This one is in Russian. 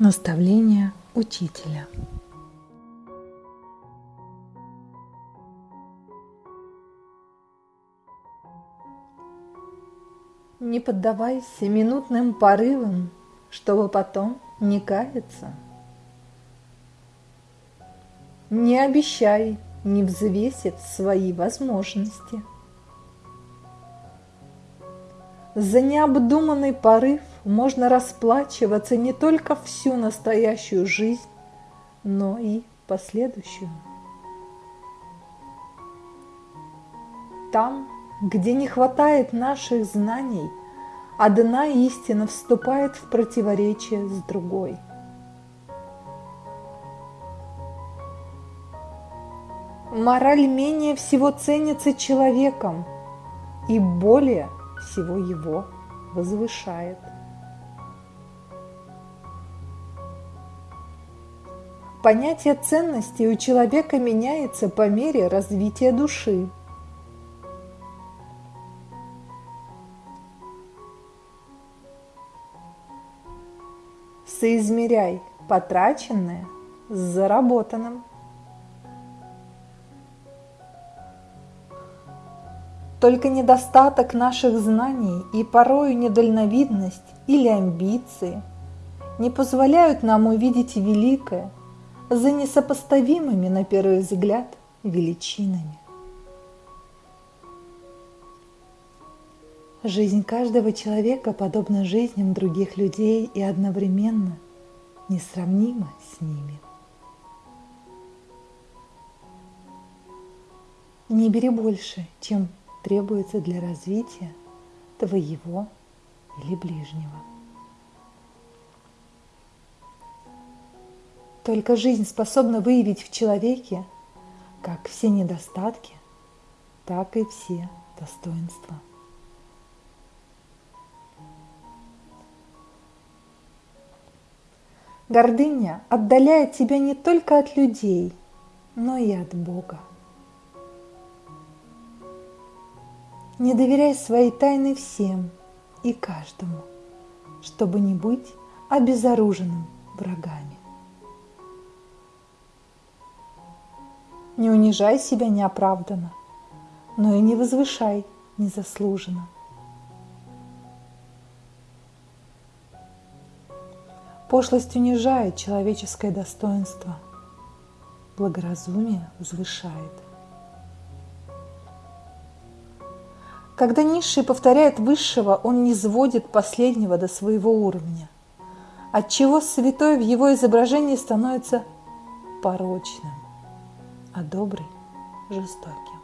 Наставление учителя. Не поддавайся минутным порывам, чтобы потом не каяться. Не обещай, не взвесив свои возможности. За необдуманный порыв можно расплачиваться не только всю настоящую жизнь, но и последующую. Там, где не хватает наших знаний, одна истина вступает в противоречие с другой. Мораль менее всего ценится человеком и более всего его возвышает. Понятие ценности у человека меняется по мере развития души. Соизмеряй потраченное с заработанным. Только недостаток наших знаний и порою недальновидность или амбиции не позволяют нам увидеть великое за несопоставимыми на первый взгляд величинами. Жизнь каждого человека подобна жизням других людей и одновременно несравнима с ними. Не бери больше, чем требуется для развития твоего или ближнего. Только жизнь способна выявить в человеке как все недостатки, так и все достоинства. Гордыня отдаляет тебя не только от людей, но и от Бога. Не доверяй своей тайны всем и каждому, чтобы не быть обезоруженным врагами. Не унижай себя неоправданно, но и не возвышай незаслуженно. Пошлость унижает человеческое достоинство, благоразумие возвышает. Когда низший повторяет высшего, он не сводит последнего до своего уровня, отчего святой в его изображении становится порочным а добрый – жестоким.